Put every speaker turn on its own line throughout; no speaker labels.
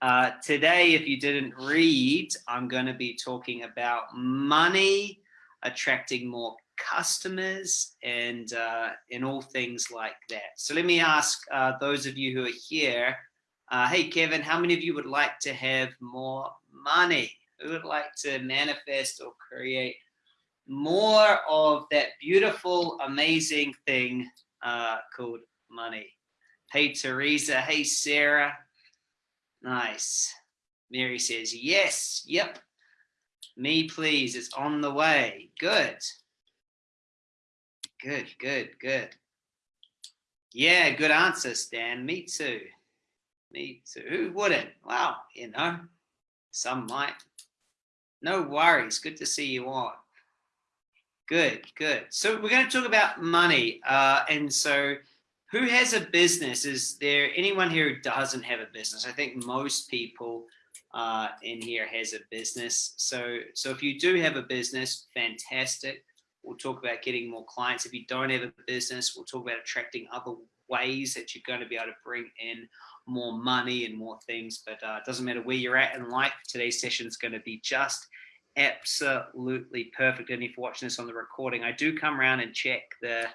Uh, today, if you didn't read, I'm going to be talking about money, attracting more customers and uh, in all things like that. So let me ask uh, those of you who are here, uh, hey Kevin, how many of you would like to have more money? Who would like to manifest or create more of that beautiful, amazing thing uh, called money? Hey Teresa, hey Sarah, nice. Mary says, yes, yep, me please, it's on the way, good. Good, good, good. Yeah, good answer, Stan. Me too. Me too. Who wouldn't? Wow, you know, some might. No worries. Good to see you on. Good, good. So we're going to talk about money. Uh, and so who has a business? Is there anyone here who doesn't have a business? I think most people uh, in here has a business. So, so if you do have a business, fantastic. We'll talk about getting more clients. If you don't have a business, we'll talk about attracting other ways that you're going to be able to bring in more money and more things. But uh, it doesn't matter where you're at in life. Today's session is going to be just absolutely perfect. And if you're watching this on the recording, I do come around and check the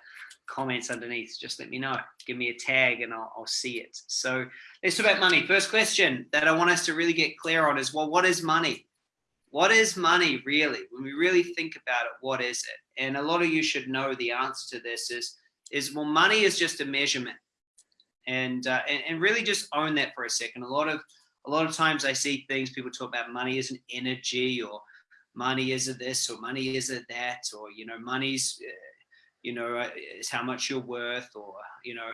comments underneath. Just let me know. Give me a tag and I'll, I'll see it. So let's talk about money. First question that I want us to really get clear on is, well, what is money? What is money really? When we really think about it, what is it? And a lot of you should know the answer to this is, is well, money is just a measurement. And, uh, and, and really just own that for a second. A lot of, a lot of times I see things, people talk about money as an energy or money is a this or money is a that, or, you know, money's, uh, you know, uh, is how much you're worth or, you know,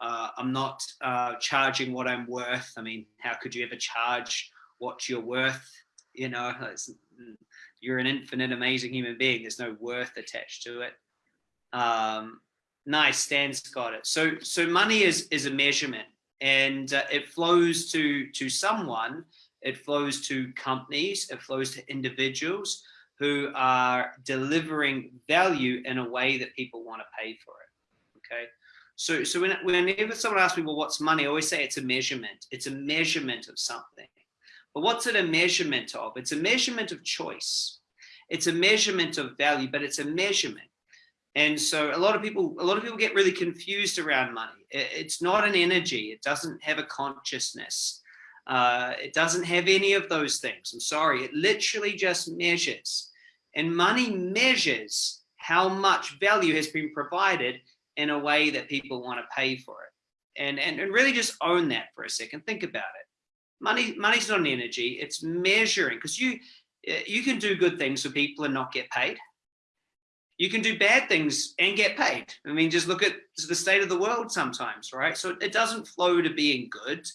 uh, I'm not uh, charging what I'm worth. I mean, how could you ever charge what you're worth? you know, you're an infinite, amazing human being. There's no worth attached to it. Um, nice, Stan's got it. So, so money is is a measurement, and uh, it flows to to someone. It flows to companies. It flows to individuals who are delivering value in a way that people want to pay for it. Okay. So, so when, whenever someone asks me, well, what's money? I always say it's a measurement. It's a measurement of something. But what's it a measurement of? It's a measurement of choice. It's a measurement of value, but it's a measurement. And so a lot of people, a lot of people get really confused around money. It's not an energy. It doesn't have a consciousness. Uh, it doesn't have any of those things. I'm sorry. It literally just measures. And money measures how much value has been provided in a way that people want to pay for it. And, and, and really just own that for a second. Think about it money money's not an energy it's measuring because you you can do good things for people and not get paid you can do bad things and get paid i mean just look at the state of the world sometimes right so it doesn't flow to being good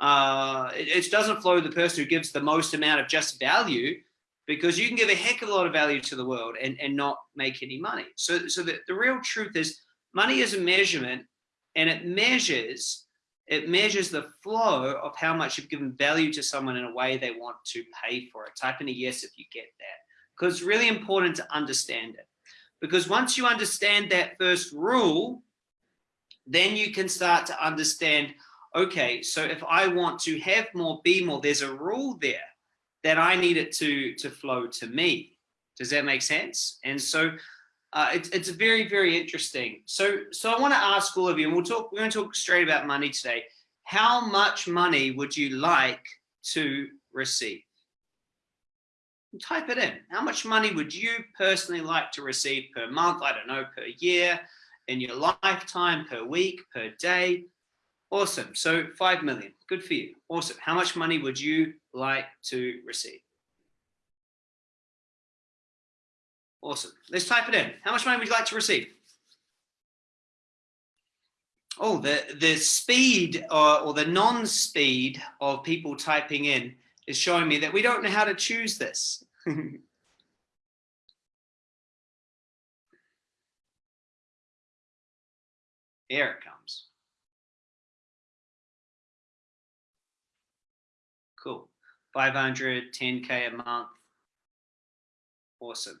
uh, it, it doesn't flow to the person who gives the most amount of just value because you can give a heck of a lot of value to the world and, and not make any money. So, so the, the real truth is money is a measurement and it measures it measures the flow of how much you've given value to someone in a way they want to pay for it. Type in a yes if you get that, because it's really important to understand it. Because once you understand that first rule, then you can start to understand, okay, so if I want to have more, be more, there's a rule there that I need it to, to flow to me. Does that make sense? And so uh, it's, it's very, very interesting. So, so I want to ask all of you, and we'll talk, we're going to talk straight about money today. How much money would you like to receive? Type it in. How much money would you personally like to receive per month? I don't know, per year, in your lifetime, per week, per day. Awesome. So 5 million. Good for you. Awesome. How much money would you like to receive? Awesome. Let's type it in. How much money would you like to receive? Oh, the, the speed or, or the non-speed of people typing in is showing me that we don't know how to choose this. Here it comes. 500, 10K a month. Awesome.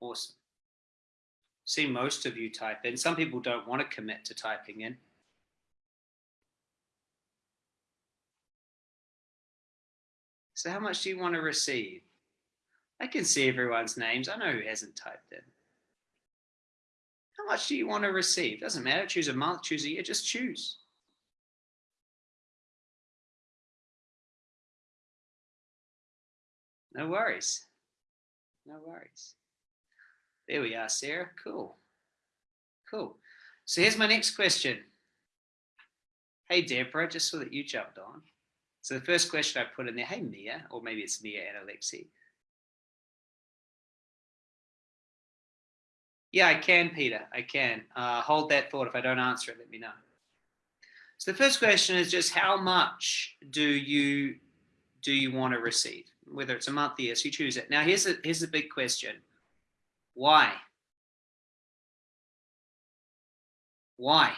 Awesome. See most of you type in. Some people don't want to commit to typing in. So how much do you want to receive? I can see everyone's names. I know who hasn't typed in. How much do you want to receive? Doesn't matter. Choose a month, choose a year, just choose. No worries. No worries. There we are, Sarah. Cool. Cool. So here's my next question. Hey, Deborah, just so that you jumped on. So the first question I put in there, hey, Mia, or maybe it's Mia and Alexi. Yeah, I can, Peter. I can. Uh, hold that thought. If I don't answer it, let me know. So the first question is just how much do you do you want to receive? Whether it's a month, year, so you choose it. Now here's a here's a big question. Why? Why?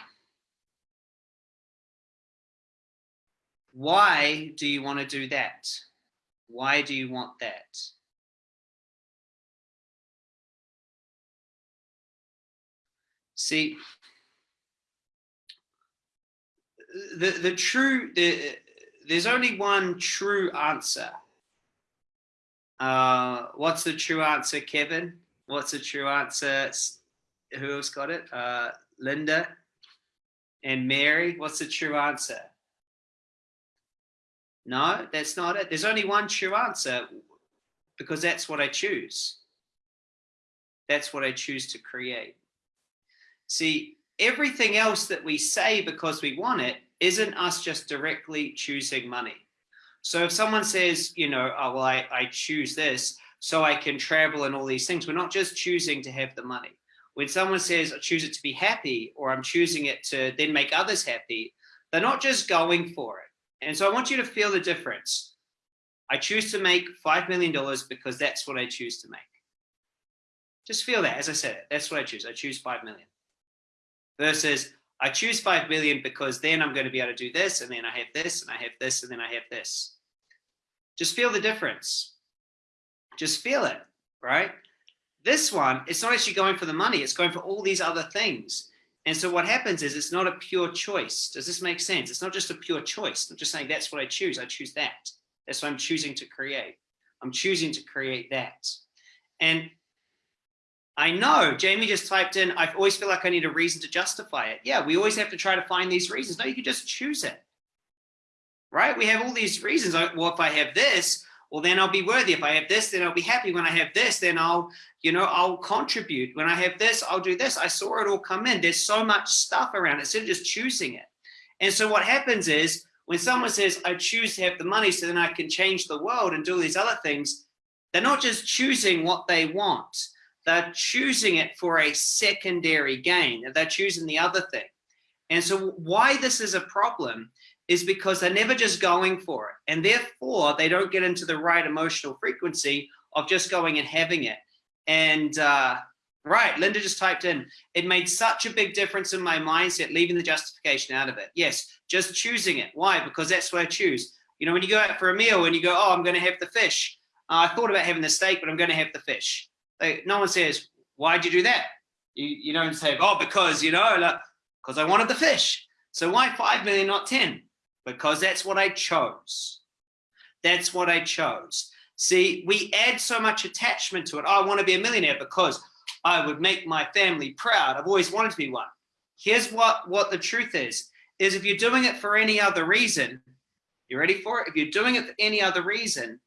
Why do you want to do that? Why do you want that? See, the, the true, the, there's only one true answer. Uh, what's the true answer, Kevin? What's the true answer? Who else got it? Uh, Linda and Mary. What's the true answer? No, that's not it. There's only one true answer because that's what I choose. That's what I choose to create. See, everything else that we say because we want it isn't us just directly choosing money. So if someone says, you know, oh, well, I, I choose this so I can travel and all these things, we're not just choosing to have the money. When someone says, I choose it to be happy, or I'm choosing it to then make others happy, they're not just going for it. And so I want you to feel the difference. I choose to make $5 million because that's what I choose to make. Just feel that, as I said, that's what I choose. I choose 5 million versus I choose 5 million because then I'm going to be able to do this and then I have this and I have this and then I have this. Just feel the difference. Just feel it, right? This one, it's not actually going for the money. It's going for all these other things. And so what happens is it's not a pure choice. Does this make sense? It's not just a pure choice. I'm just saying that's what I choose. I choose that. That's what I'm choosing to create. I'm choosing to create that. And I know Jamie just typed in, I always feel like I need a reason to justify it. Yeah, we always have to try to find these reasons. No, you can just choose it, right? We have all these reasons. Well, if I have this, well, then I'll be worthy. If I have this, then I'll be happy. When I have this, then I'll, you know, I'll contribute. When I have this, I'll do this. I saw it all come in. There's so much stuff around instead of just choosing it. And so what happens is when someone says, I choose to have the money so then I can change the world and do all these other things, they're not just choosing what they want they're choosing it for a secondary gain. They're choosing the other thing. And so why this is a problem is because they're never just going for it. And therefore, they don't get into the right emotional frequency of just going and having it. And uh, right, Linda just typed in, it made such a big difference in my mindset, leaving the justification out of it. Yes, just choosing it. Why? Because that's what I choose. You know, when you go out for a meal and you go, oh, I'm going to have the fish. Uh, I thought about having the steak, but I'm going to have the fish. Like, no one says, why'd you do that? You, you don't say, oh, because, you know, like, because I wanted the fish. So why 5 million, not 10? Because that's what I chose. That's what I chose. See, we add so much attachment to it. Oh, I want to be a millionaire because I would make my family proud. I've always wanted to be one. Here's what, what the truth is, is if you're doing it for any other reason, you ready for it? If you're doing it for any other reason,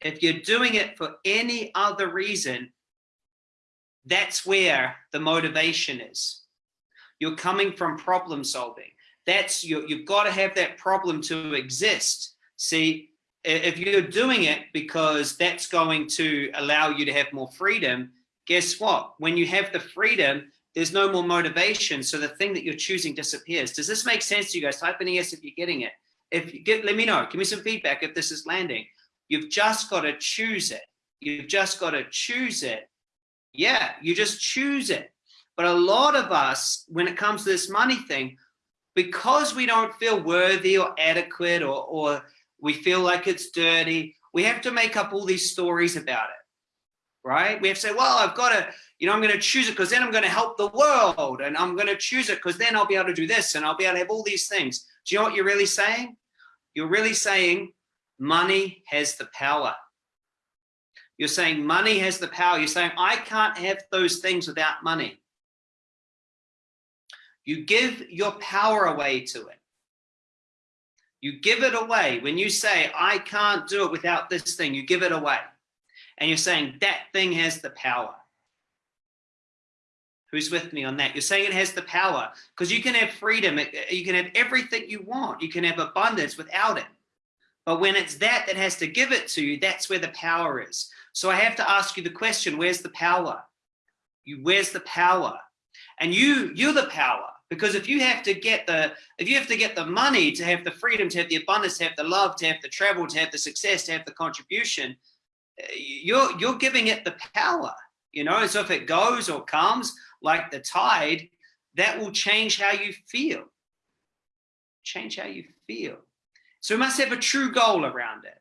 if you're doing it for any other reason, that's where the motivation is. You're coming from problem solving. That's you, you've got to have that problem to exist. See, if you're doing it because that's going to allow you to have more freedom, guess what? When you have the freedom, there's no more motivation. So the thing that you're choosing disappears. Does this make sense to you guys? Type in yes if you're getting it. If you get, let me know. Give me some feedback if this is landing. You've just got to choose it. You've just got to choose it. Yeah, you just choose it. But a lot of us, when it comes to this money thing, because we don't feel worthy or adequate or, or we feel like it's dirty, we have to make up all these stories about it, right? We have to say, well, I've got to, you know, I'm going to choose it because then I'm going to help the world and I'm going to choose it because then I'll be able to do this and I'll be able to have all these things. Do you know what you're really saying? You're really saying money has the power. You're saying money has the power. You're saying, I can't have those things without money. You give your power away to it. You give it away. When you say, I can't do it without this thing, you give it away. And you're saying that thing has the power. Who's with me on that? You're saying it has the power because you can have freedom. Uh, you can have everything you want. You can have abundance without it. But when it's that that has to give it to you, that's where the power is. So I have to ask you the question, where's the power? You, where's the power? And you, you're the power. Because if you have to get the, if you have to get the money to have the freedom, to have the abundance, to have the love, to have the travel, to have the success, to have the contribution, eh, you're, you're giving it the power, you know? So if it goes or comes like the tide, that will change how you feel. Change how you feel. So we must have a true goal around it.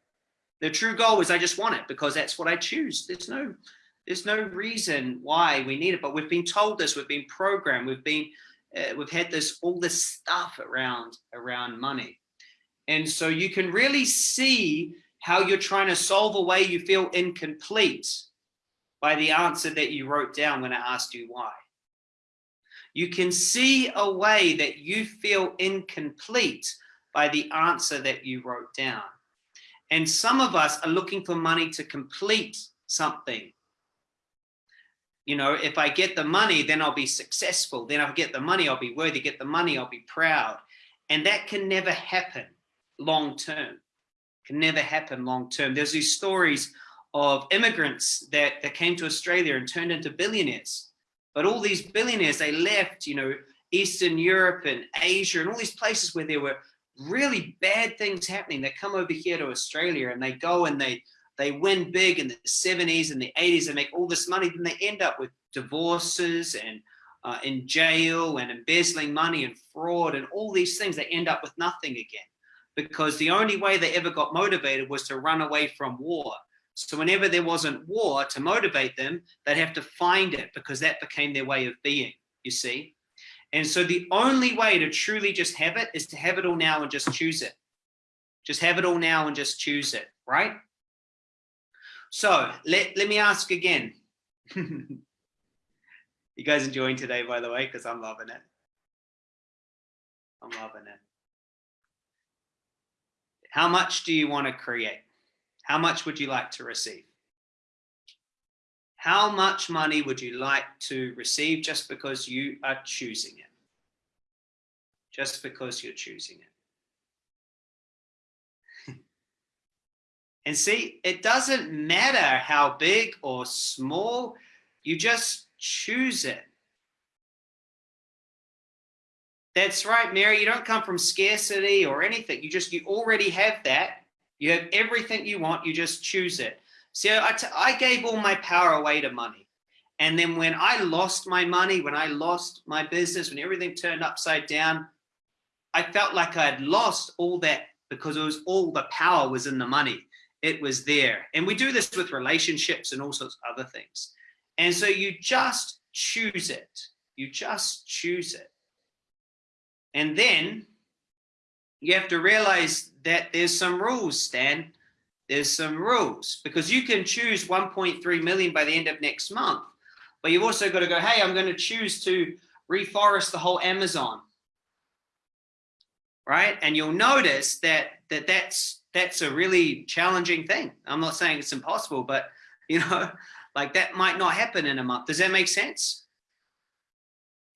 The true goal is I just want it because that's what I choose. There's no, there's no reason why we need it, but we've been told this, we've been programmed, we've been, uh, we've had this, all this stuff around, around money. And so you can really see how you're trying to solve a way you feel incomplete by the answer that you wrote down when I asked you why. You can see a way that you feel incomplete by the answer that you wrote down. And some of us are looking for money to complete something. You know, if I get the money, then I'll be successful. Then I'll get the money, I'll be worthy. Get the money, I'll be proud. And that can never happen long term. Can never happen long term. There's these stories of immigrants that, that came to Australia and turned into billionaires. But all these billionaires, they left, you know, Eastern Europe and Asia and all these places where there were really bad things happening. They come over here to Australia and they go and they they win big in the 70s and the 80s and make all this money. Then they end up with divorces and uh, in jail and embezzling money and fraud and all these things. They end up with nothing again because the only way they ever got motivated was to run away from war. So whenever there wasn't war to motivate them, they'd have to find it because that became their way of being, you see. And so the only way to truly just have it is to have it all now and just choose it. Just have it all now and just choose it, right? So let, let me ask again. you guys enjoying today, by the way, because I'm loving it. I'm loving it. How much do you want to create? How much would you like to receive? How much money would you like to receive just because you are choosing it? Just because you're choosing it. And see, it doesn't matter how big or small, you just choose it. That's right, Mary. You don't come from scarcity or anything. You just, you already have that. You have everything you want. You just choose it. So I, I gave all my power away to money. And then when I lost my money, when I lost my business, when everything turned upside down, I felt like I had lost all that because it was all the power was in the money. It was there. And we do this with relationships and all sorts of other things. And so you just choose it. You just choose it. And then you have to realize that there's some rules, Stan there's some rules because you can choose 1.3 million by the end of next month, but you've also got to go, hey, I'm going to choose to reforest the whole Amazon. Right. And you'll notice that, that that's, that's a really challenging thing. I'm not saying it's impossible, but you know, like that might not happen in a month. Does that make sense?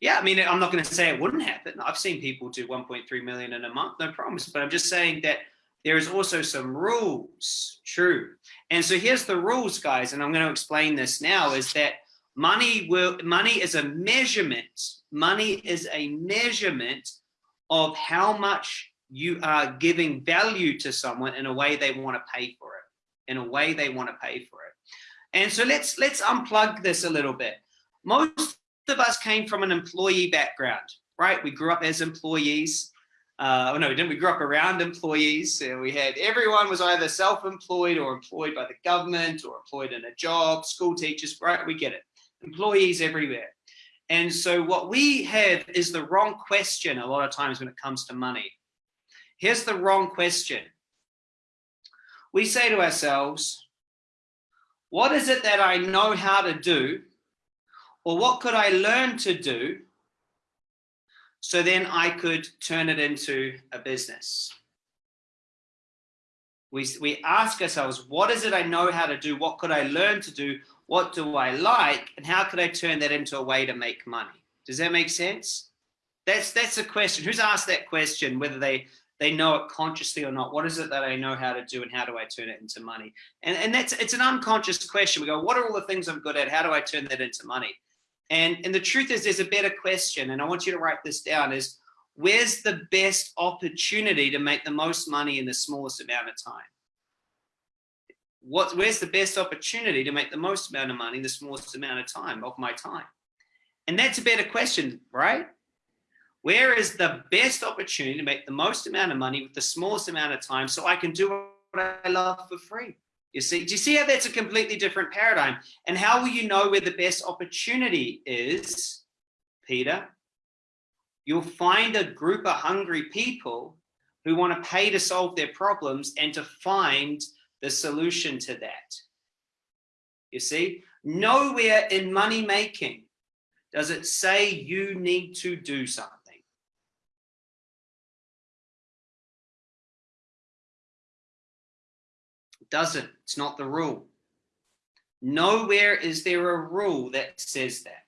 Yeah, I mean, I'm not going to say it wouldn't happen. I've seen people do 1.3 million in a month, no problems. But I'm just saying that there is also some rules, true. And so here's the rules, guys, and I'm going to explain this now, is that money will money is a measurement. Money is a measurement of how much you are giving value to someone in a way they want to pay for it, in a way they want to pay for it. And so let's let's unplug this a little bit. Most of us came from an employee background, right? We grew up as employees uh, oh, no, we didn't. We grew up around employees. So we had everyone was either self-employed or employed by the government or employed in a job, school teachers, right? We get it. Employees everywhere. And so what we have is the wrong question a lot of times when it comes to money. Here's the wrong question. we say to ourselves, what is it that I know how to do? Or what could I learn to do? So then I could turn it into a business. We, we ask ourselves, what is it I know how to do? What could I learn to do? What do I like? And how could I turn that into a way to make money? Does that make sense? That's that's a question. Who's asked that question, whether they they know it consciously or not? What is it that I know how to do and how do I turn it into money? And, and that's it's an unconscious question. We go, what are all the things I'm good at? How do I turn that into money? And, and the truth is there's a better question, and I want you to write this down, is where's the best opportunity to make the most money in the smallest amount of time? What, where's the best opportunity to make the most amount of money in the smallest amount of time of my time? And that's a better question, right? Where is the best opportunity to make the most amount of money with the smallest amount of time so I can do what I love for free? You see, do you see how that's a completely different paradigm? And how will you know where the best opportunity is, Peter? You'll find a group of hungry people who want to pay to solve their problems and to find the solution to that. You see, nowhere in money making does it say you need to do something. Doesn't. It's not the rule. Nowhere is there a rule that says that.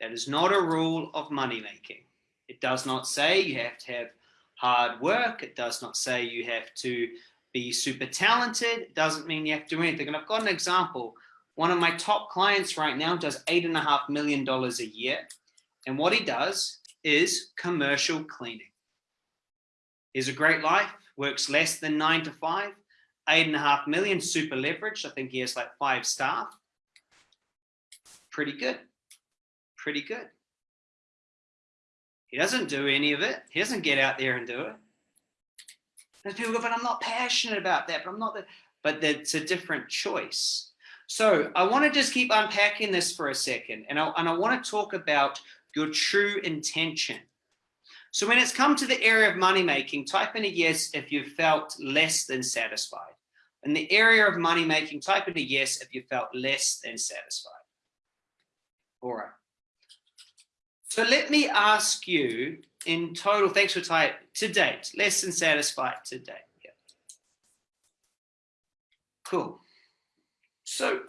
That is not a rule of money making. It does not say you have to have hard work. It does not say you have to be super talented. It doesn't mean you have to do anything. And I've got an example. One of my top clients right now does eight and a half million dollars a year. And what he does is commercial cleaning. He's a great life, works less than nine to five, eight and a half million, super leveraged. I think he has like five staff. Pretty good. Pretty good. He doesn't do any of it. He doesn't get out there and do it. There's people go, but I'm not passionate about that, but I'm not that. But it's a different choice. So I want to just keep unpacking this for a second. And I, and I want to talk about your true intention. So when it's come to the area of money making, type in a yes if you felt less than satisfied. In the area of money making, type in a yes if you felt less than satisfied. All right. So let me ask you in total, thanks for type, to date, less than satisfied to date. Yeah. Cool. So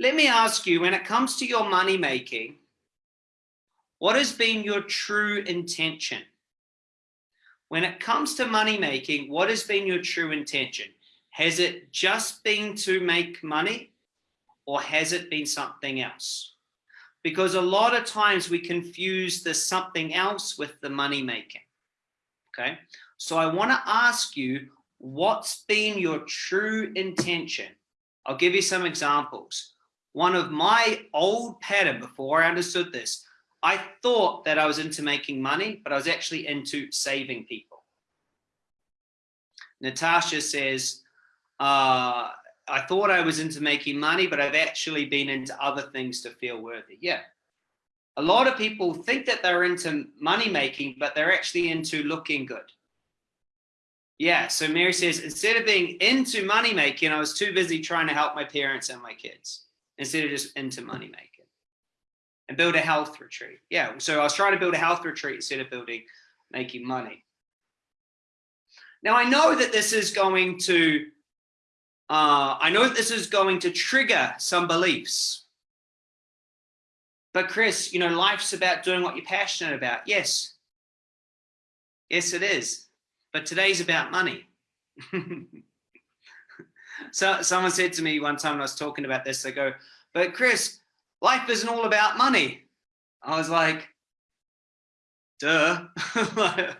let me ask you, when it comes to your money making, what has been your true intention? When it comes to money making, what has been your true intention? Has it just been to make money or has it been something else? because a lot of times we confuse the something else with the money making. Okay, so I want to ask you what's been your true intention? I'll give you some examples. One of my old pattern before I understood this, I thought that I was into making money, but I was actually into saving people. Natasha says, uh, I thought I was into making money, but I've actually been into other things to feel worthy. Yeah. A lot of people think that they're into money making, but they're actually into looking good. Yeah. So Mary says, instead of being into money making, I was too busy trying to help my parents and my kids instead of just into money making and build a health retreat. Yeah. So I was trying to build a health retreat instead of building, making money. Now I know that this is going to uh, I know that this is going to trigger some beliefs. But Chris, you know, life's about doing what you're passionate about. Yes. Yes, it is. But today's about money. so someone said to me one time when I was talking about this, they go, but Chris, life isn't all about money. I was like, duh.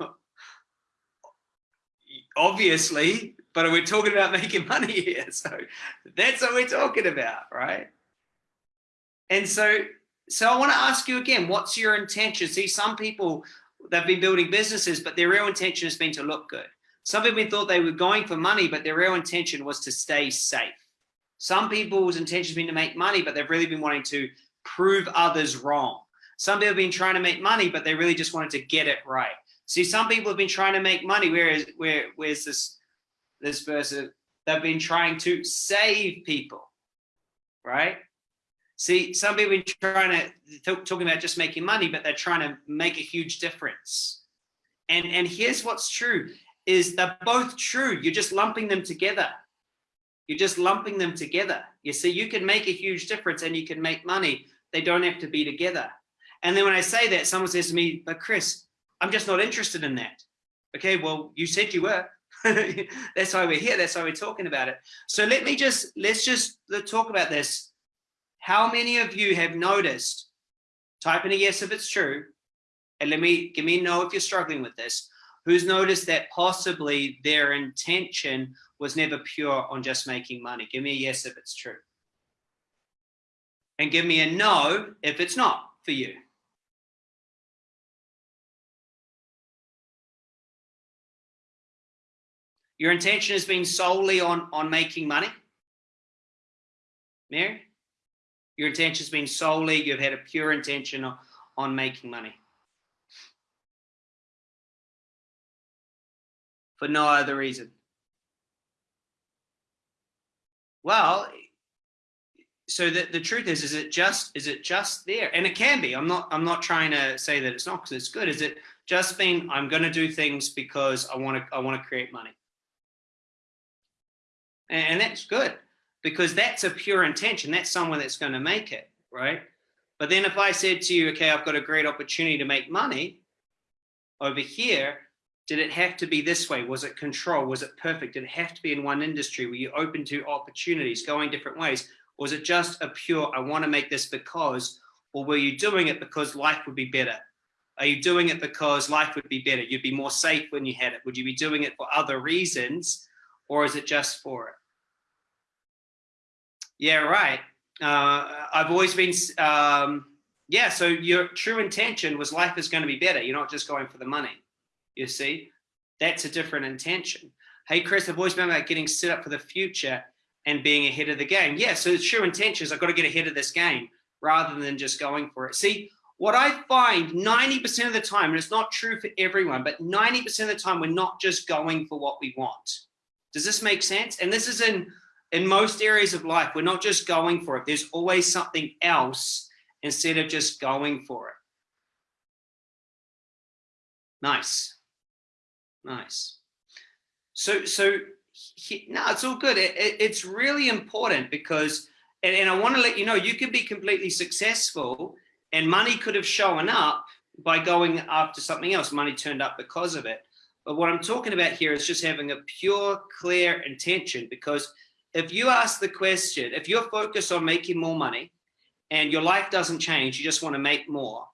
Obviously, but we're talking about making money here. So that's what we're talking about, right? And so, so I want to ask you again, what's your intention? See, some people, they've been building businesses, but their real intention has been to look good. Some people thought they were going for money, but their real intention was to stay safe. Some people's intention has been to make money, but they've really been wanting to prove others wrong. Some people have been trying to make money, but they really just wanted to get it right. See, some people have been trying to make money, whereas where where's this this verse? They've been trying to save people, right? See, some people have been trying to talking about just making money, but they're trying to make a huge difference. And and here's what's true: is they're both true. You're just lumping them together. You're just lumping them together. You see, you can make a huge difference and you can make money. They don't have to be together. And then when I say that, someone says to me, but Chris, I'm just not interested in that. Okay, well, you said you were. That's why we're here. That's why we're talking about it. So let me just, let's just talk about this. How many of you have noticed, type in a yes if it's true, and let me, give me know if you're struggling with this, who's noticed that possibly their intention was never pure on just making money? Give me a yes if it's true. And give me a no if it's not for you. Your intention has been solely on, on making money? Mary? Your intention has been solely, you've had a pure intention on, on making money. For no other reason. Well, so the, the truth is, is it just is it just there? And it can be. I'm not I'm not trying to say that it's not because it's good. Is it just being I'm going to do things because I want to I want to create money? And, and that's good because that's a pure intention. That's someone that's going to make it, right? But then if I said to you, okay, I've got a great opportunity to make money over here, did it have to be this way? Was it control? Was it perfect? Did it have to be in one industry? Were you open to opportunities, going different ways? Was it just a pure, I want to make this because, or were you doing it because life would be better? Are you doing it because life would be better? You'd be more safe when you had it. Would you be doing it for other reasons or is it just for it? Yeah, right. Uh, I've always been, um, yeah, so your true intention was life is going to be better. You're not just going for the money, you see? That's a different intention. Hey, Chris, I've always been about getting set up for the future and being ahead of the game. Yeah, so the true intention is I've got to get ahead of this game rather than just going for it. See, what I find 90% of the time, and it's not true for everyone, but 90% of the time, we're not just going for what we want. Does this make sense? And this is in, in most areas of life. We're not just going for it. There's always something else instead of just going for it. Nice. Nice. So, so he, no, it's all good. It, it, it's really important because, and, and I want to let you know, you could be completely successful and money could have shown up by going after something else. Money turned up because of it. But what I'm talking about here is just having a pure, clear intention because if you ask the question, if you're focused on making more money and your life doesn't change, you just want to make more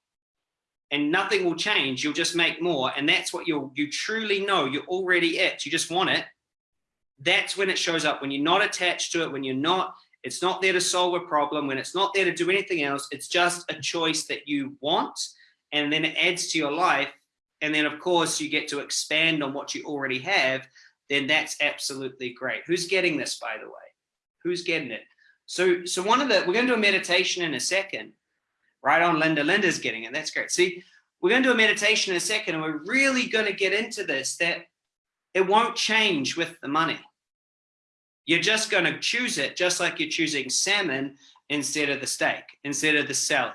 and nothing will change. You'll just make more. And that's what you'll, you truly know you're already at. You just want it that's when it shows up. When you're not attached to it, when you're not, it's not there to solve a problem, when it's not there to do anything else, it's just a choice that you want. And then it adds to your life. And then of course you get to expand on what you already have, then that's absolutely great. Who's getting this, by the way? Who's getting it? So, so one of the, we're gonna do a meditation in a second, right on Linda. Linda's getting it, that's great. See, we're gonna do a meditation in a second and we're really gonna get into this, that it won't change with the money. You're just going to choose it just like you're choosing salmon instead of the steak, instead of the salad.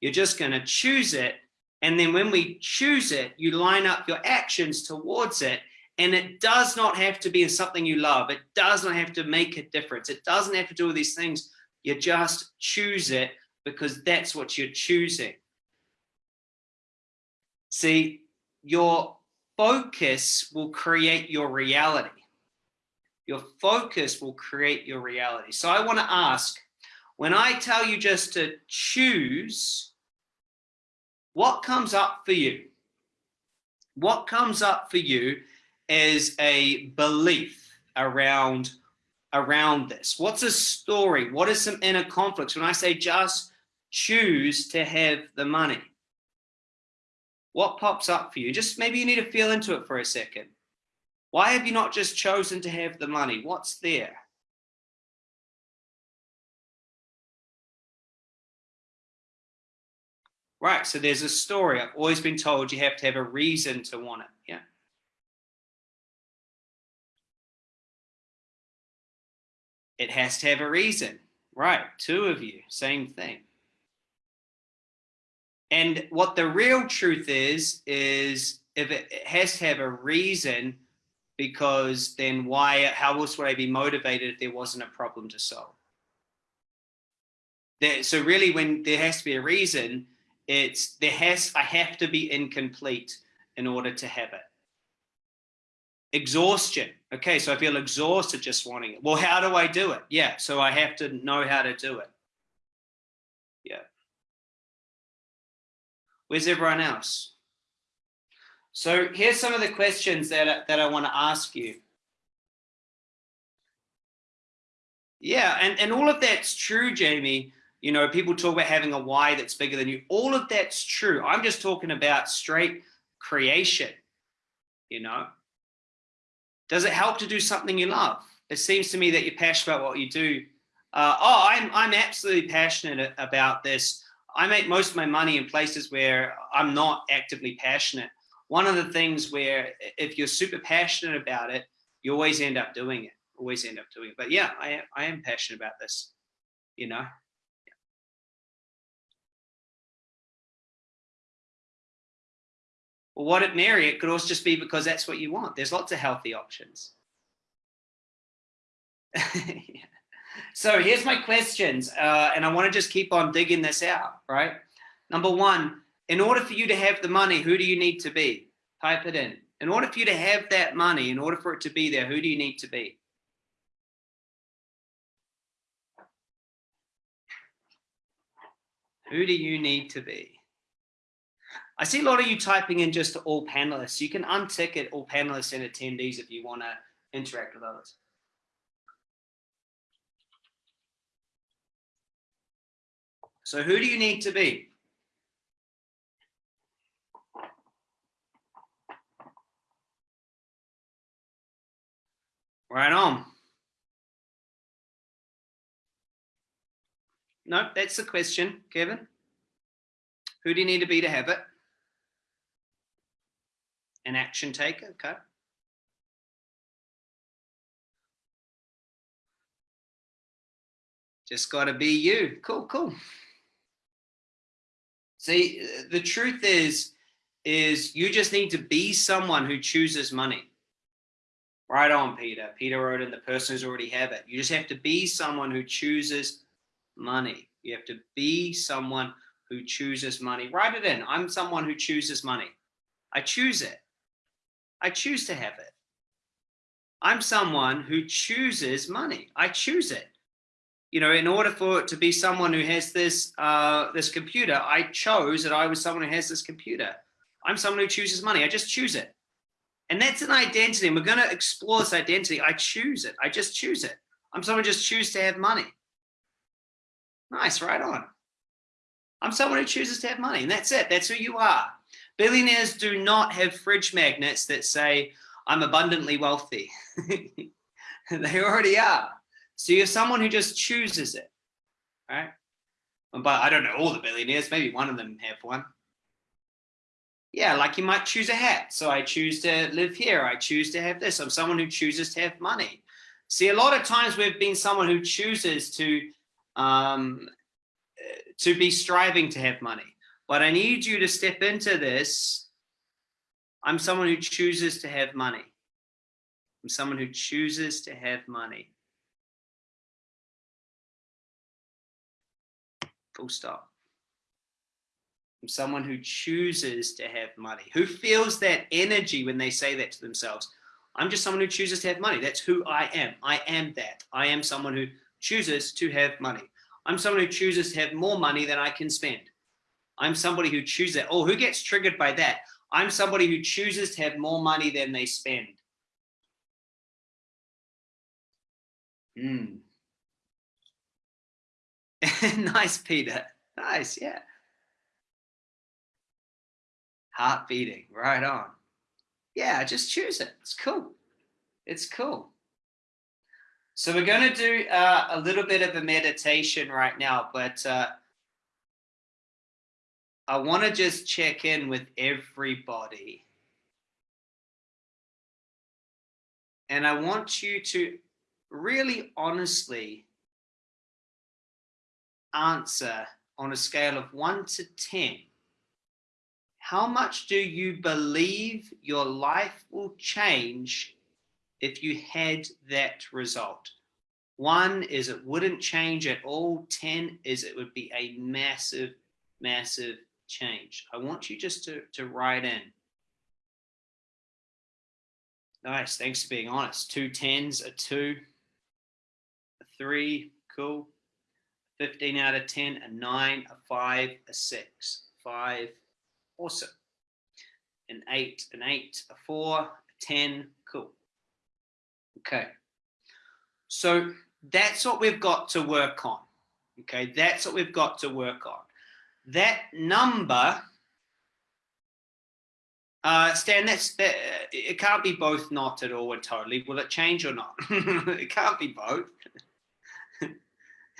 You're just going to choose it. And then when we choose it, you line up your actions towards it. And it does not have to be in something you love. It does not have to make a difference. It doesn't have to do all these things. You just choose it because that's what you're choosing. See, your focus will create your reality. Your focus will create your reality. So I want to ask, when I tell you just to choose, what comes up for you? What comes up for you is a belief around around this? What's a story? What are some inner conflicts? When I say just choose to have the money, what pops up for you? Just maybe you need to feel into it for a second. Why have you not just chosen to have the money? What's there? Right. So there's a story. I've always been told you have to have a reason to want it. Yeah. It has to have a reason. Right. Two of you, same thing. And what the real truth is, is if it has to have a reason, because then why, how else would I be motivated if there wasn't a problem to solve? So really when there has to be a reason, it's there has, I have to be incomplete in order to have it. Exhaustion. Okay, so I feel exhausted just wanting it. Well, how do I do it? Yeah, so I have to know how to do it. Yeah. Where's everyone else? So here's some of the questions that, that I want to ask you. Yeah, and, and all of that's true, Jamie. You know, people talk about having a why that's bigger than you. All of that's true. I'm just talking about straight creation, you know. Does it help to do something you love? It seems to me that you're passionate about what you do. Uh, oh, I'm, I'm absolutely passionate about this. I make most of my money in places where I'm not actively passionate. One of the things where if you're super passionate about it, you always end up doing it, always end up doing it. But yeah, I, I am passionate about this, you know. Well, what it Mary, it could also just be because that's what you want. There's lots of healthy options. So here's my questions, uh, and I want to just keep on digging this out, right? Number one, in order for you to have the money, who do you need to be? Type it in. In order for you to have that money, in order for it to be there, who do you need to be? Who do you need to be? I see a lot of you typing in just all panelists. You can untick it all panelists and attendees if you want to interact with others. So who do you need to be? Right on. No, that's the question, Kevin. Who do you need to be to have it? An action taker, okay. Just got to be you. Cool, cool. See, the truth is, is you just need to be someone who chooses money. Right on, Peter. Peter wrote in the person who's already have it. You just have to be someone who chooses money. You have to be someone who chooses money. Write it in. I'm someone who chooses money. I choose it. I choose to have it. I'm someone who chooses money. I choose it you know, in order for it to be someone who has this uh, this computer, I chose that I was someone who has this computer. I'm someone who chooses money. I just choose it. And that's an identity. And we're going to explore this identity. I choose it. I just choose it. I'm someone who just choose to have money. Nice, right on. I'm someone who chooses to have money. And that's it. That's who you are. Billionaires do not have fridge magnets that say, I'm abundantly wealthy. they already are. So you're someone who just chooses it, right? But I don't know all the billionaires, maybe one of them have one. Yeah, like you might choose a hat. So I choose to live here. I choose to have this. I'm someone who chooses to have money. See, a lot of times we've been someone who chooses to um, to be striving to have money. But I need you to step into this. I'm someone who chooses to have money. I'm someone who chooses to have money. Full stop. I'm someone who chooses to have money, who feels that energy when they say that to themselves. I'm just someone who chooses to have money. That's who I am. I am that. I am someone who chooses to have money. I'm someone who chooses to have more money than I can spend. I'm somebody who chooses that. Oh, who gets triggered by that? I'm somebody who chooses to have more money than they spend. Hmm. nice, Peter. Nice, yeah. Heart beating, right on. Yeah, just choose it. It's cool. It's cool. So we're going to do uh, a little bit of a meditation right now, but uh, I want to just check in with everybody. And I want you to really honestly answer on a scale of one to 10. How much do you believe your life will change if you had that result? One is it wouldn't change at all. 10 is it would be a massive, massive change. I want you just to, to write in. Nice. Thanks for being honest. Two tens, a two, a three, cool. 15 out of 10, a nine, a five, a six, five, awesome. An eight, an eight, a four, a 10, cool. Okay. So that's what we've got to work on. Okay, that's what we've got to work on. That number, uh, Stan, that's that, it can't be both not at all and totally. Will it change or not? it can't be both.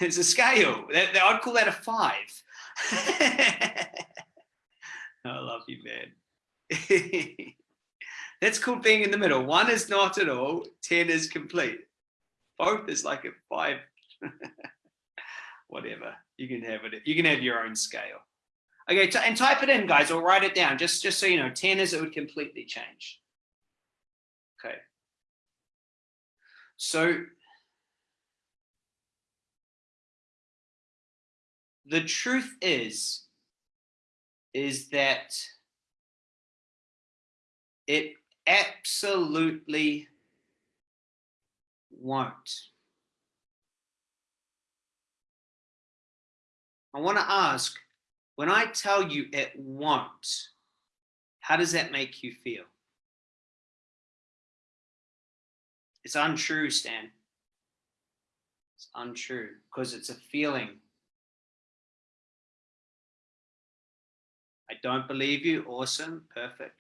It's a scale. I'd call that a five. I love you, man. That's called being in the middle. One is not at all, 10 is complete. Both is like a five. Whatever. You can have it. You can have your own scale. Okay, and type it in, guys, or write it down, just, just so you know. 10 is it would completely change. Okay. So the truth is, is that it absolutely won't. I want to ask, when I tell you it won't, how does that make you feel? It's untrue, Stan. It's untrue because it's a feeling. I don't believe you. Awesome. Perfect.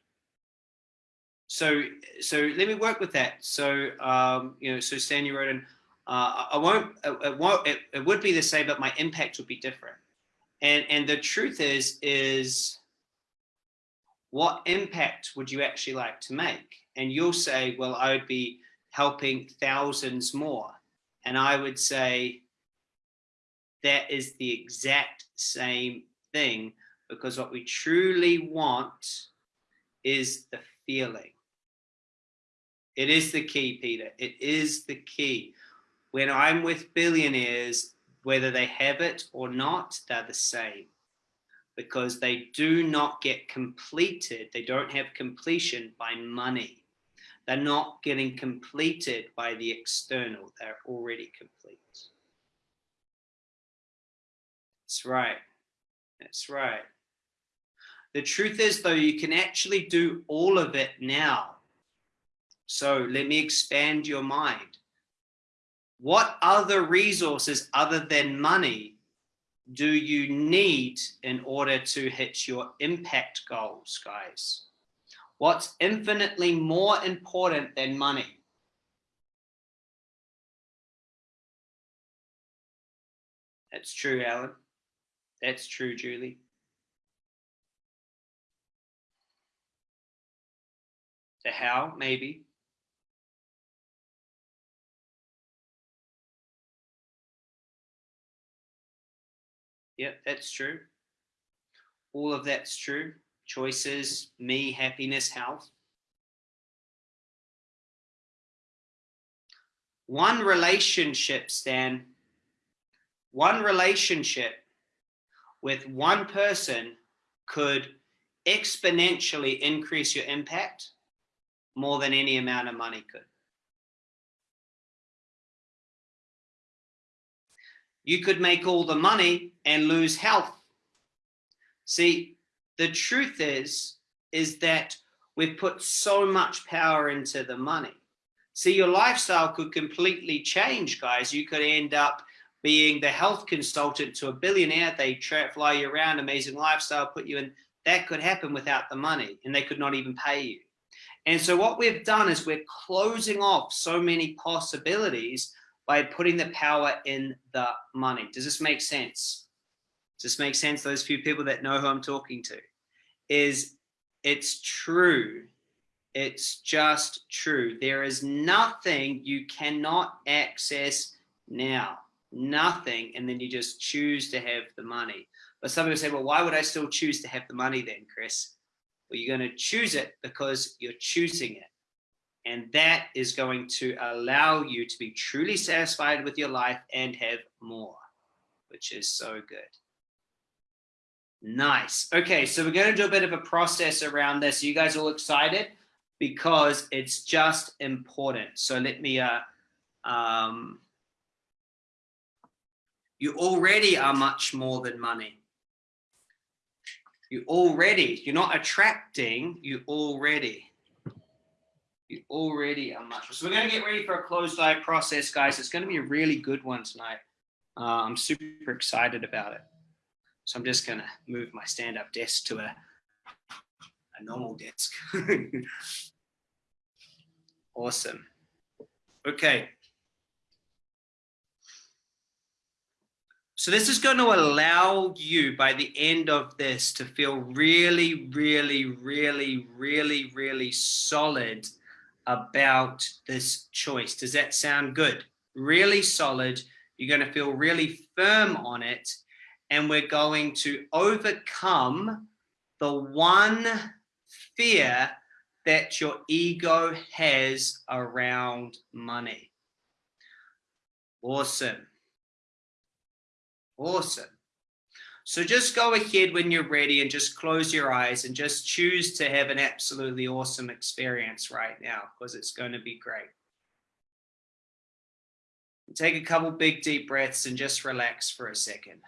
So, so let me work with that. So, um, you know, so you wrote in, uh, I won't, it won't, it, it would be the same, but my impact would be different. And, and the truth is, is what impact would you actually like to make? And you'll say, well, I would be helping thousands more. And I would say that is the exact same thing because what we truly want is the feeling. It is the key, Peter. It is the key. When I'm with billionaires, whether they have it or not, they're the same because they do not get completed. They don't have completion by money. They're not getting completed by the external. They're already complete. That's right. That's right. The truth is, though, you can actually do all of it now. So let me expand your mind. What other resources other than money do you need in order to hit your impact goals, guys? What's infinitely more important than money? That's true, Alan. That's true, Julie. The how, maybe. Yep, that's true. All of that's true. Choices, me, happiness, health. One relationship, Stan, one relationship with one person could exponentially increase your impact more than any amount of money could. You could make all the money and lose health. See, the truth is, is that we've put so much power into the money. See, your lifestyle could completely change, guys. You could end up being the health consultant to a billionaire. They fly you around, amazing lifestyle, put you in. That could happen without the money, and they could not even pay you. And so what we've done is we're closing off so many possibilities by putting the power in the money. Does this make sense? Does this make sense, those few people that know who I'm talking to, is it's true. It's just true. There is nothing you cannot access now. Nothing. And then you just choose to have the money. But some people say, well, why would I still choose to have the money then, Chris? You're going to choose it because you're choosing it. And that is going to allow you to be truly satisfied with your life and have more, which is so good. Nice. Okay, so we're going to do a bit of a process around this. Are you guys all excited? Because it's just important. So let me, uh, um, you already are much more than money. You already, you're not attracting, you already you already are much. So we're going to get ready for a closed eye process, guys. It's going to be a really good one tonight. Uh, I'm super excited about it. So I'm just going to move my stand-up desk to a, a normal desk. awesome. Okay. So this is going to allow you by the end of this to feel really, really, really, really, really solid about this choice. Does that sound good? Really solid. You're going to feel really firm on it. And we're going to overcome the one fear that your ego has around money. Awesome. Awesome. So just go ahead when you're ready and just close your eyes and just choose to have an absolutely awesome experience right now because it's going to be great. Take a couple big deep breaths and just relax for a second.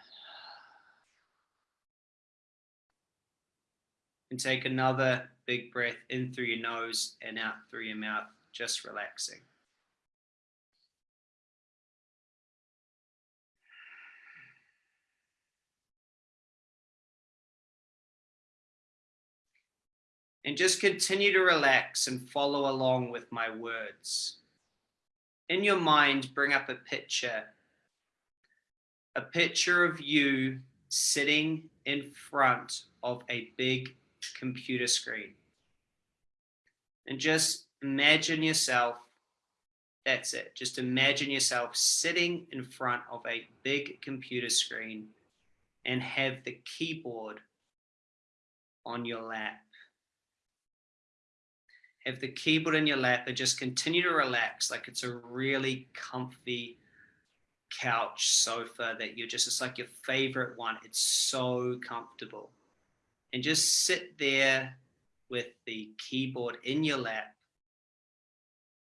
And take another big breath in through your nose and out through your mouth, just relaxing. And just continue to relax and follow along with my words. In your mind, bring up a picture, a picture of you sitting in front of a big computer screen. And just imagine yourself, that's it. Just imagine yourself sitting in front of a big computer screen and have the keyboard on your lap have the keyboard in your lap and just continue to relax like it's a really comfy couch sofa that you're just it's like your favorite one. It's so comfortable. And just sit there with the keyboard in your lap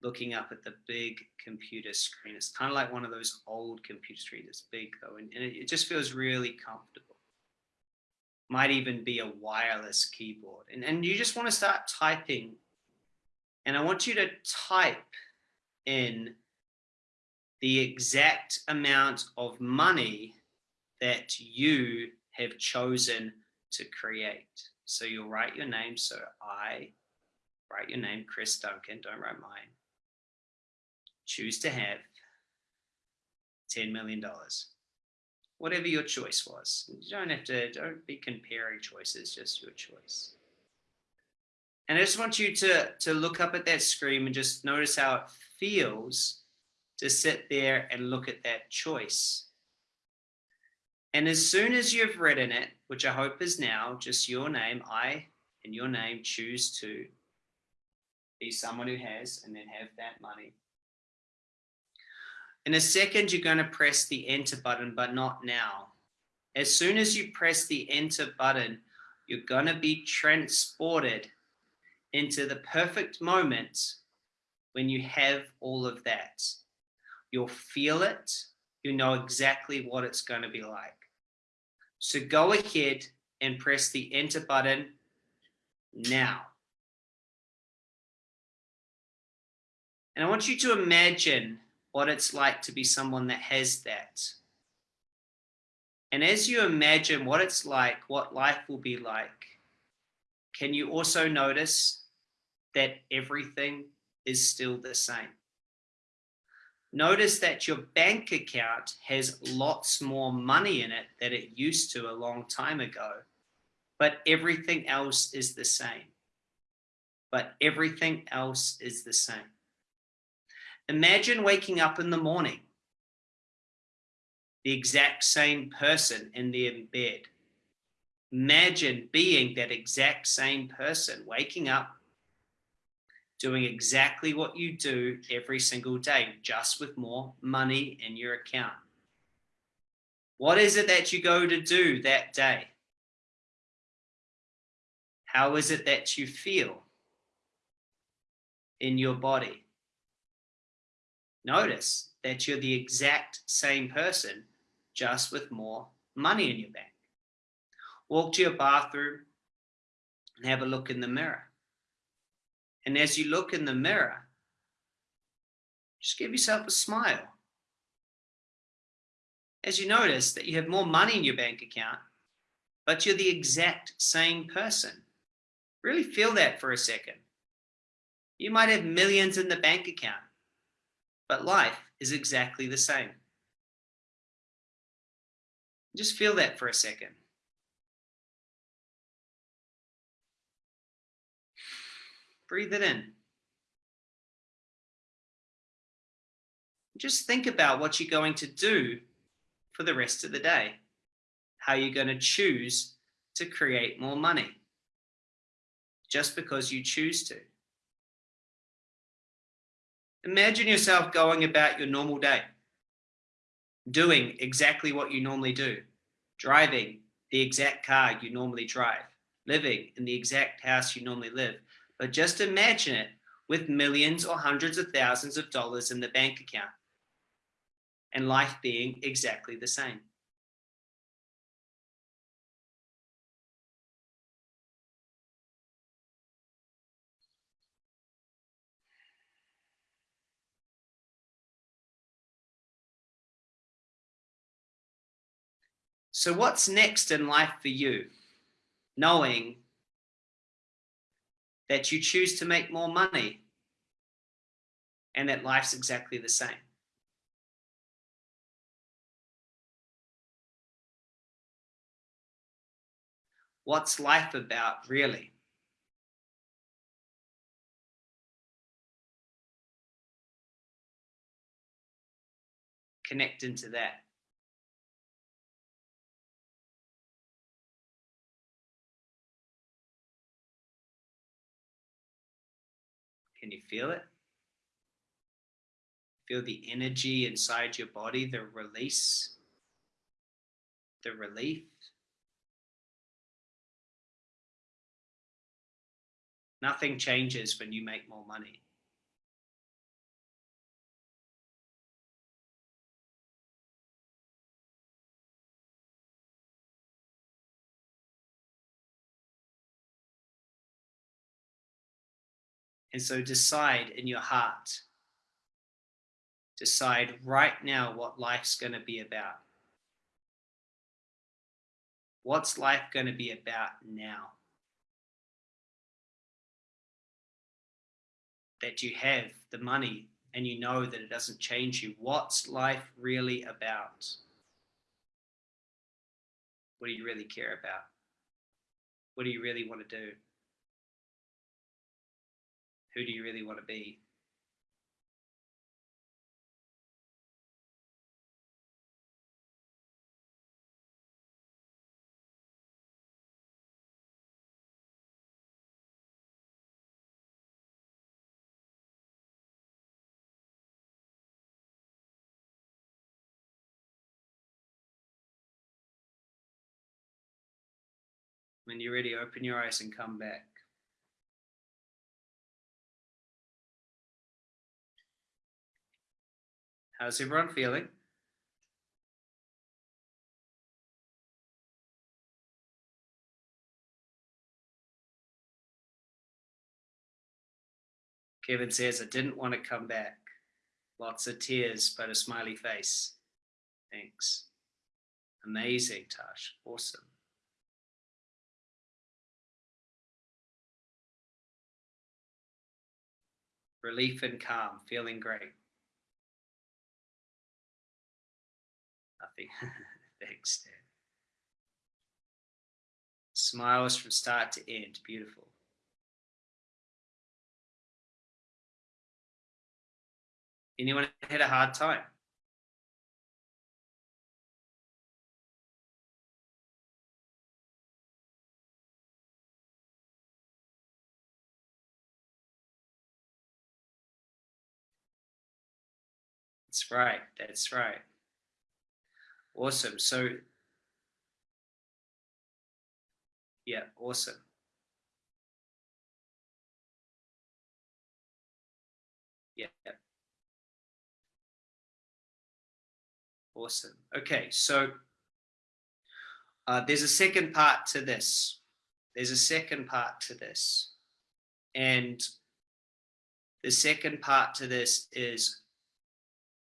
looking up at the big computer screen. It's kind of like one of those old computer screens it's big though and, and it, it just feels really comfortable. Might even be a wireless keyboard. And, and you just want to start typing and I want you to type in the exact amount of money that you have chosen to create. So you'll write your name. So I write your name, Chris Duncan, don't write mine. Choose to have $10 million. Whatever your choice was. You don't have to, don't be comparing choices, just your choice. And I just want you to, to look up at that screen and just notice how it feels to sit there and look at that choice. And as soon as you've written it, which I hope is now, just your name, I and your name choose to be someone who has and then have that money. In a second, you're going to press the enter button, but not now. As soon as you press the enter button, you're going to be transported into the perfect moment when you have all of that. You'll feel it. You know exactly what it's going to be like. So go ahead and press the enter button now. And I want you to imagine what it's like to be someone that has that. And as you imagine what it's like, what life will be like, can you also notice that everything is still the same. Notice that your bank account has lots more money in it than it used to a long time ago, but everything else is the same. But everything else is the same. Imagine waking up in the morning, the exact same person in their bed. Imagine being that exact same person, waking up, doing exactly what you do every single day, just with more money in your account. What is it that you go to do that day? How is it that you feel in your body? Notice that you're the exact same person, just with more money in your bank. Walk to your bathroom and have a look in the mirror. And as you look in the mirror, just give yourself a smile. As you notice that you have more money in your bank account, but you're the exact same person. Really feel that for a second. You might have millions in the bank account, but life is exactly the same. Just feel that for a second. Breathe it in. Just think about what you're going to do for the rest of the day. How you're going to choose to create more money. Just because you choose to. Imagine yourself going about your normal day, doing exactly what you normally do, driving the exact car you normally drive, living in the exact house you normally live. But just imagine it with millions or hundreds of thousands of dollars in the bank account and life being exactly the same. So what's next in life for you? Knowing that you choose to make more money and that life's exactly the same. What's life about really? Connect into that. Can you feel it? Feel the energy inside your body, the release, the relief. Nothing changes when you make more money. And so decide in your heart, decide right now what life's going to be about. What's life going to be about now? That you have the money and you know that it doesn't change you. What's life really about? What do you really care about? What do you really want to do? Who do you really want to be? When you're ready, open your eyes and come back. How's everyone feeling? Kevin says, I didn't want to come back. Lots of tears, but a smiley face. Thanks. Amazing, Tash. Awesome. Relief and calm, feeling great. Thanks, Dan. Smiles from start to end. Beautiful. Anyone had a hard time? That's right. That's right. Awesome. So, yeah, awesome. Yeah. Awesome. Okay, so uh, there's a second part to this. There's a second part to this. And the second part to this is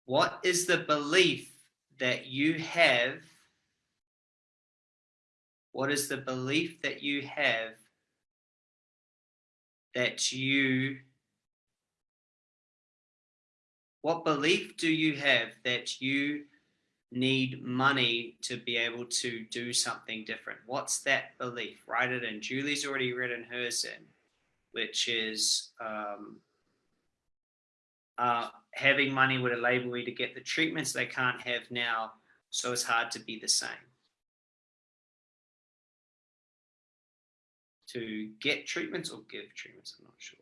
what is the belief that you have? What is the belief that you have that you, what belief do you have that you need money to be able to do something different? What's that belief? Write it in. Julie's already written hers in, which is um, uh, having money would enable me to get the treatments they can't have now, so it's hard to be the same. To get treatments or give treatments, I'm not sure.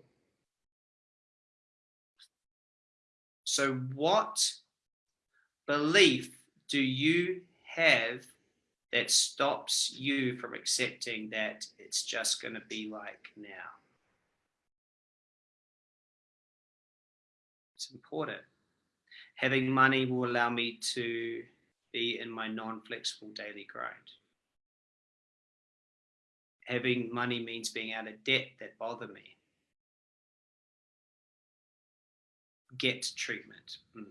So what belief do you have that stops you from accepting that it's just going to be like now? Important. Having money will allow me to be in my non-flexible daily grind. Having money means being out of debt that bother me. Get treatment. Mm.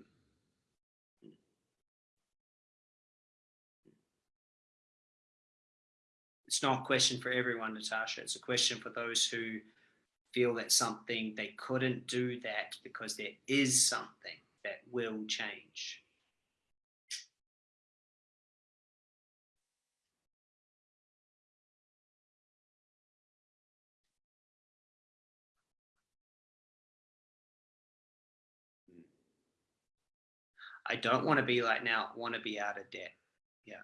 It's not a question for everyone, Natasha. It's a question for those who feel that something they couldn't do that because there is something that will change. I don't want to be like now, I want to be out of debt. Yeah.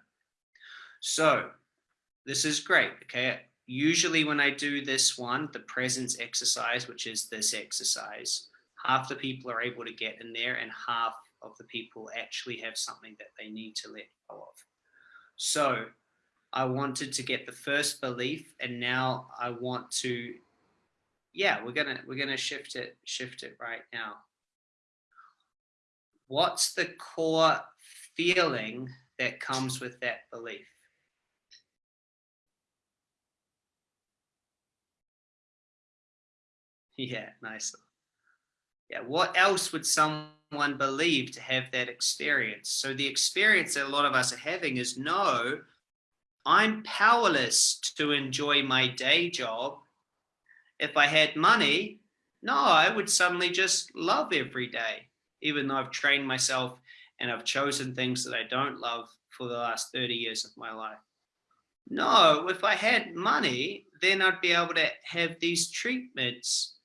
So this is great. Okay usually when I do this one, the presence exercise, which is this exercise, half the people are able to get in there and half of the people actually have something that they need to let go of. So I wanted to get the first belief and now I want to, yeah, we're gonna, we're gonna shift it, shift it right now. What's the core feeling that comes with that belief? Yeah, nice. Yeah, what else would someone believe to have that experience? So the experience that a lot of us are having is no, I'm powerless to enjoy my day job. If I had money, no, I would suddenly just love every day, even though I've trained myself and I've chosen things that I don't love for the last 30 years of my life. No, if I had money, then I'd be able to have these treatments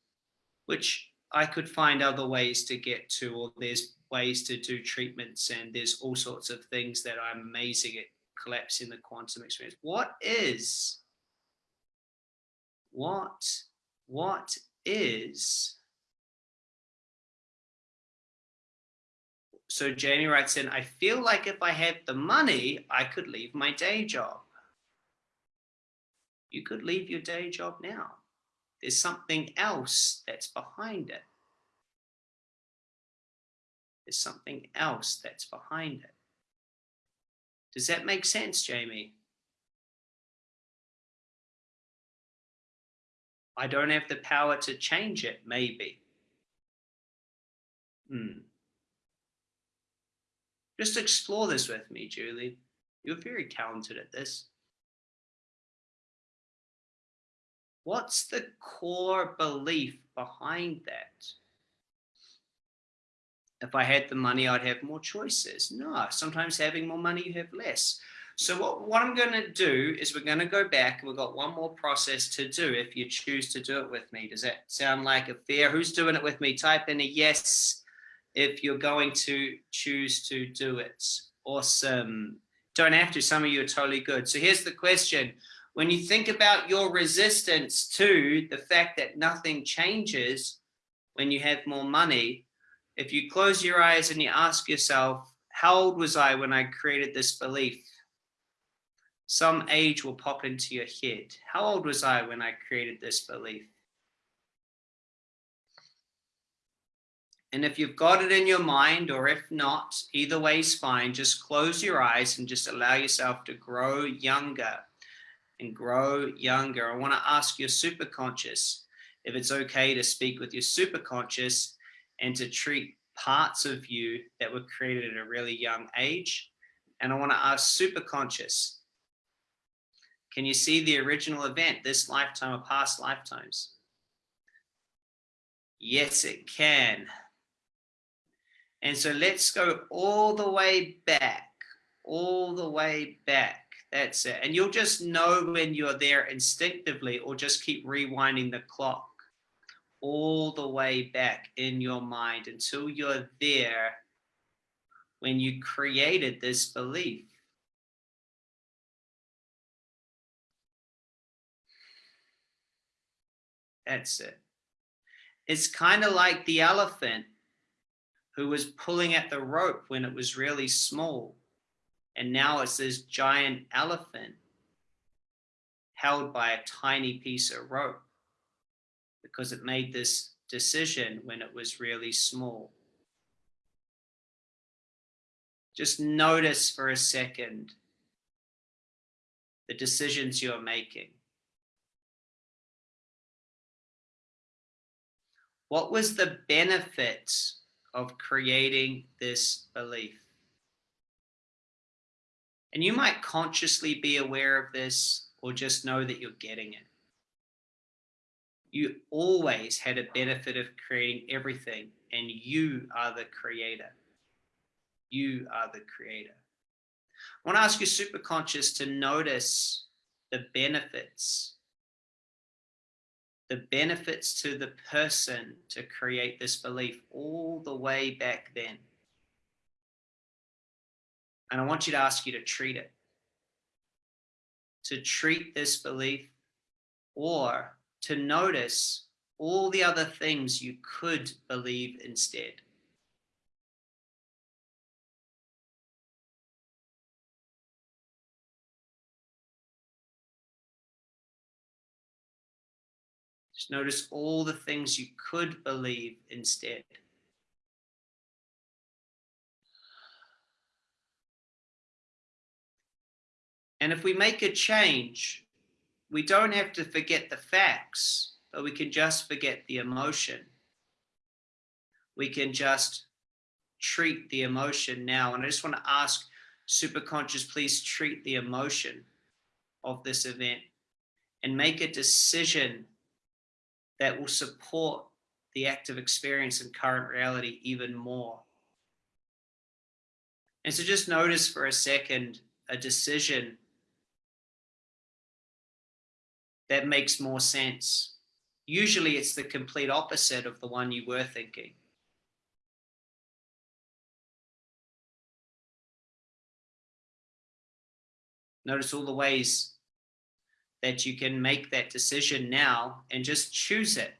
which I could find other ways to get to, or there's ways to do treatments, and there's all sorts of things that I'm amazing at collapsing the quantum experience. What is, what, what is, so Jamie writes in, I feel like if I had the money, I could leave my day job. You could leave your day job now. There's something else that's behind it. There's something else that's behind it. Does that make sense, Jamie? I don't have the power to change it, maybe. Hmm. Just explore this with me, Julie. You're very talented at this. What's the core belief behind that? If I had the money, I'd have more choices. No, sometimes having more money, you have less. So what, what I'm going to do is we're going to go back and we've got one more process to do if you choose to do it with me. Does that sound like a fair? Who's doing it with me? Type in a yes if you're going to choose to do it. Awesome. Don't have to. Some of you are totally good. So here's the question. When you think about your resistance to the fact that nothing changes when you have more money, if you close your eyes and you ask yourself, how old was I when I created this belief? some age will pop into your head. How old was I when I created this belief? And if you've got it in your mind, or if not, either way is fine. Just close your eyes and just allow yourself to grow younger and grow younger. I want to ask your superconscious if it's okay to speak with your superconscious and to treat parts of you that were created at a really young age. And I want to ask superconscious can you see the original event, this lifetime or past lifetimes? Yes, it can. And so let's go all the way back, all the way back. That's it. And you'll just know when you're there instinctively or just keep rewinding the clock all the way back in your mind until you're there when you created this belief. That's it. It's kind of like the elephant who was pulling at the rope when it was really small. And now it's this giant elephant held by a tiny piece of rope because it made this decision when it was really small. Just notice for a second the decisions you're making. What was the benefit of creating this belief? And you might consciously be aware of this or just know that you're getting it. You always had a benefit of creating everything and you are the creator. You are the creator. I want to ask your superconscious to notice the benefits the benefits to the person to create this belief all the way back then. And I want you to ask you to treat it. To treat this belief or to notice all the other things you could believe instead. Just notice all the things you could believe instead. And if we make a change, we don't have to forget the facts, but we can just forget the emotion. We can just treat the emotion now. And I just want to ask superconscious, please treat the emotion of this event and make a decision that will support the active experience and current reality even more. And so just notice for a second a decision that makes more sense. Usually it's the complete opposite of the one you were thinking. Notice all the ways that you can make that decision now and just choose it.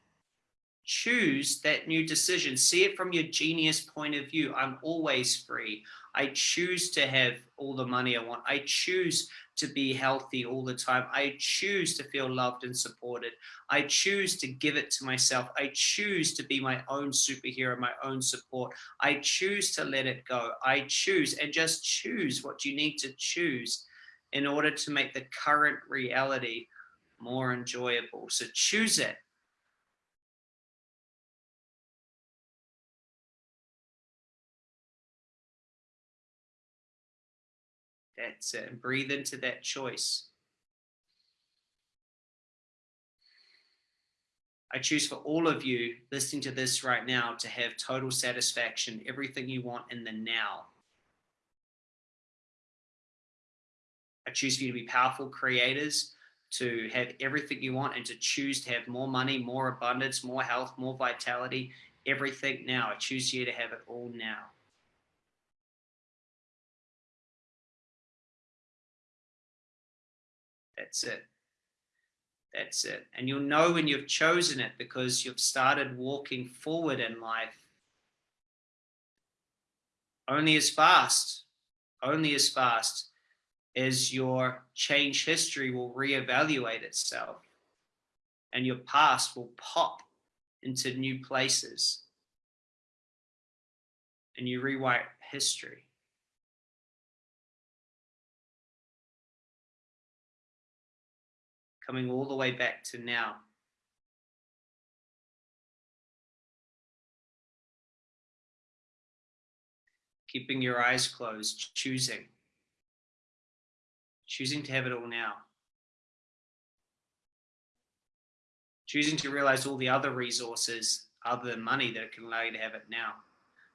Choose that new decision. See it from your genius point of view. I'm always free. I choose to have all the money I want. I choose to be healthy all the time. I choose to feel loved and supported. I choose to give it to myself. I choose to be my own superhero, my own support. I choose to let it go. I choose and just choose what you need to choose in order to make the current reality more enjoyable. So choose it. That's it. And breathe into that choice. I choose for all of you listening to this right now to have total satisfaction, everything you want in the now. I choose for you to be powerful creators, to have everything you want and to choose to have more money, more abundance, more health, more vitality, everything now. I choose you to have it all now. That's it. That's it. And you'll know when you've chosen it because you've started walking forward in life only as fast, only as fast as your change history will reevaluate itself and your past will pop into new places and you rewrite history. Coming all the way back to now. Keeping your eyes closed, choosing choosing to have it all now. Choosing to realize all the other resources other than money that can allow you to have it now.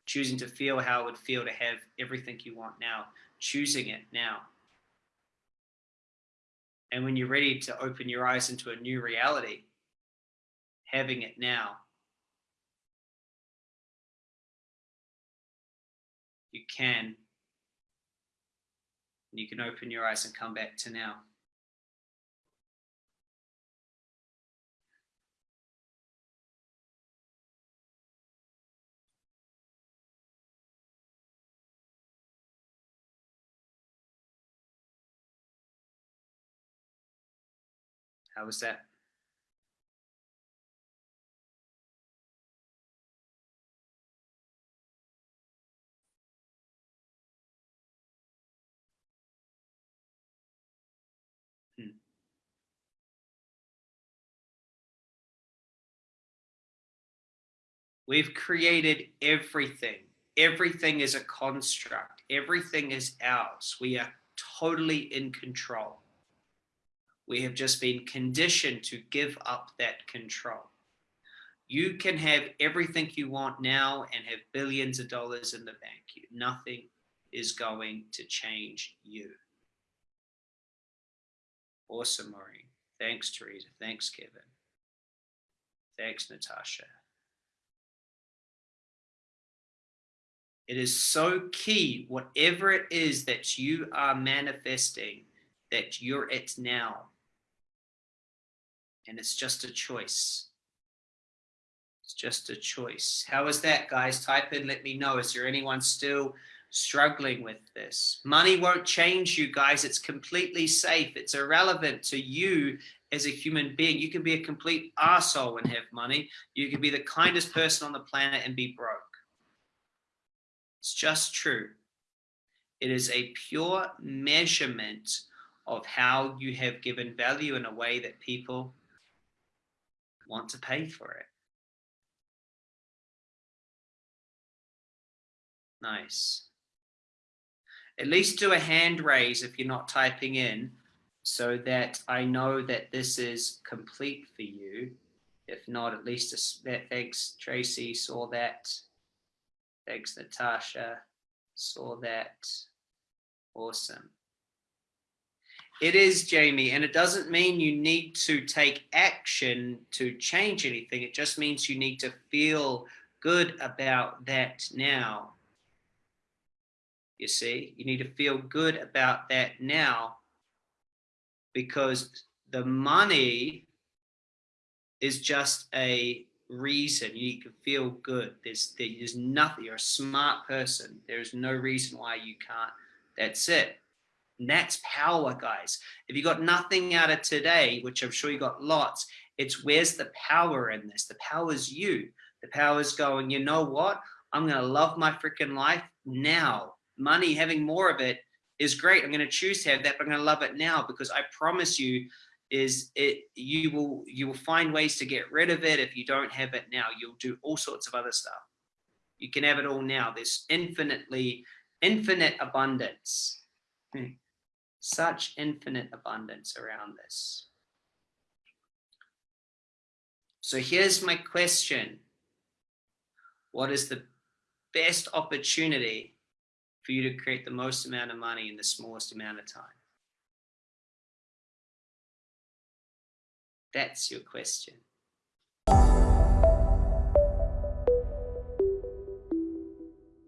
Choosing to feel how it would feel to have everything you want now. Choosing it now. And when you're ready to open your eyes into a new reality, having it now. You can you can open your eyes and come back to now. How was that? Hmm. We've created everything. Everything is a construct. Everything is ours. We are totally in control. We have just been conditioned to give up that control. You can have everything you want now and have billions of dollars in the bank. Nothing is going to change you. Awesome, Maureen. Thanks, Teresa. Thanks, Kevin. Thanks, Natasha. It is so key, whatever it is that you are manifesting, that you're it now. And it's just a choice. It's just a choice. How is that, guys? Type in, let me know. Is there anyone still struggling with this? Money won't change you, guys. It's completely safe. It's irrelevant to you as a human being. You can be a complete asshole and have money. You can be the kindest person on the planet and be broke. It's just true. It is a pure measurement of how you have given value in a way that people want to pay for it. Nice. At least do a hand raise if you're not typing in so that I know that this is complete for you. If not, at least a, thanks, Tracy, saw that. Thanks, Natasha. Saw that. Awesome. It is, Jamie, and it doesn't mean you need to take action to change anything. It just means you need to feel good about that now. You see, you need to feel good about that now because the money is just a reason you can feel good. There's there's nothing. You're a smart person. There's no reason why you can't. That's it. And that's power, guys. If you got nothing out of today, which I'm sure you got lots, it's where's the power in this? The power is you. The power is going, you know what? I'm going to love my freaking life now. Money, having more of it is great. I'm going to choose to have that, but I'm going to love it now because I promise you is it you will you will find ways to get rid of it if you don't have it now you'll do all sorts of other stuff you can have it all now there's infinitely infinite abundance hmm. Such infinite abundance around this So here's my question. What is the best opportunity for you to create the most amount of money in the smallest amount of time? That's your question.